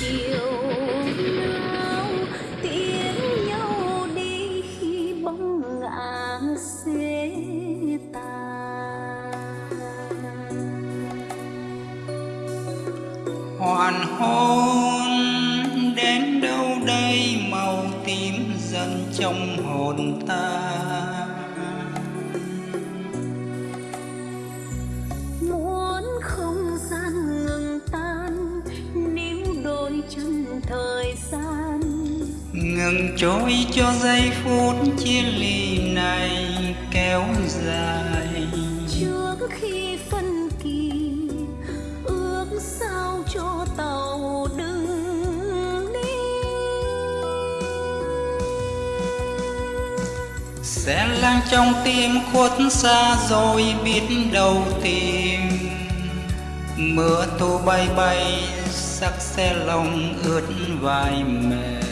chiều nao tiếng nhau đi khi bóng ngã xế tàn hoàn hôn đến đâu đây, màu tím dần trong hồn ta. Ngừng trôi cho giây phút chia ly này kéo dài. Trước khi phân kỳ ước sao cho tàu đừng đi. Sẽ lang trong tim khuất xa rồi biết đâu tìm. Mưa thu bay bay sắc xe lòng ướt vai mềm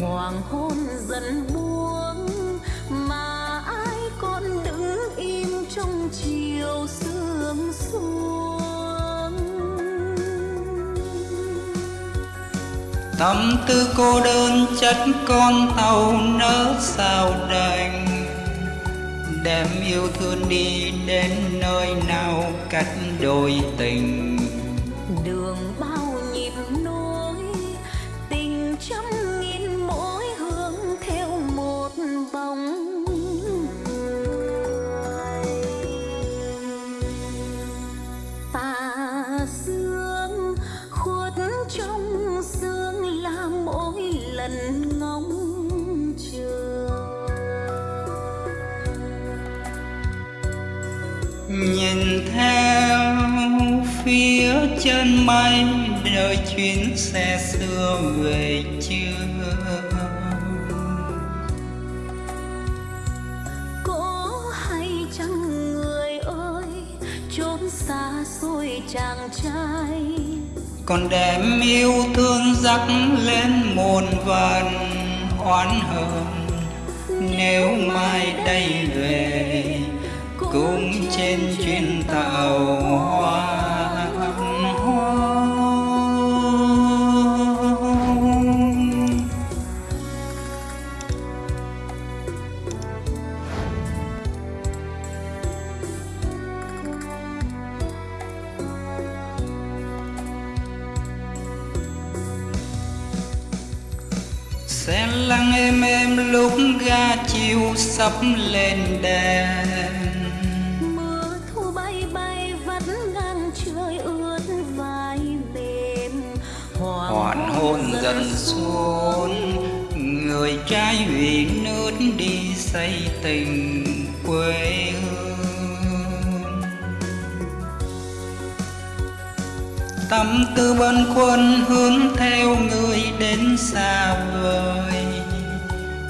hoàng hôn dần buông mà ai còn đứng im trong chiều sương xuống. Tâm tư cô đơn chất con tàu nỡ sao đành đem yêu thương đi đến nơi nào cách đôi tình. Đường bao nhịp nối tình trăm chân mây đợi chuyến xe xưa về chưa. Có hay chăng người ơi chốn xa xôi chàng trai? Còn đem yêu thương dắt lên muôn vàn oán hờn. Nếu mai đây về cũng trên chuyến tàu hoang sẽ lặng êm êm lúc ga chiều sắp lên đèn mưa thu bay bay vẫn ngang trời ướt vai mềm. Hoàn hôn dần xuống người trai vì nước đi xây tình quê. hương tâm tư bâng khuâng hướng theo người đến xa vời.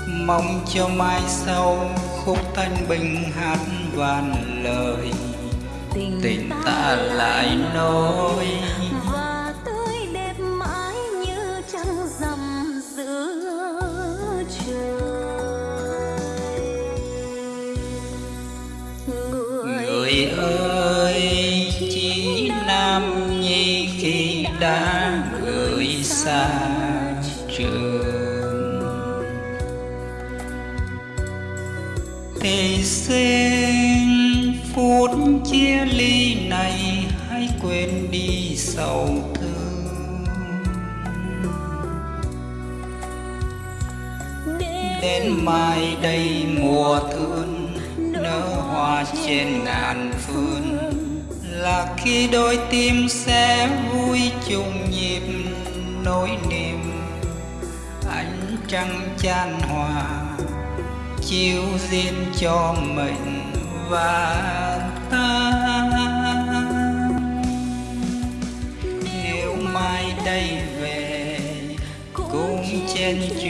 Mong cho mai sau khúc thanh bình hát vàn lời. Tình ta lại nối nam nhi khi đã gửi xa trường. Thì xin phút chia ly này hãy quên đi sầu thương. Đến mai đây mùa thương nở hoa trên ngàn phương là khi đôi tim sẽ vui chung nhịp nỗi niềm. Ánh trăng chan hòa, chiếu duyên cho mình và ta. Nếu mai đây về, cũng trên chuyến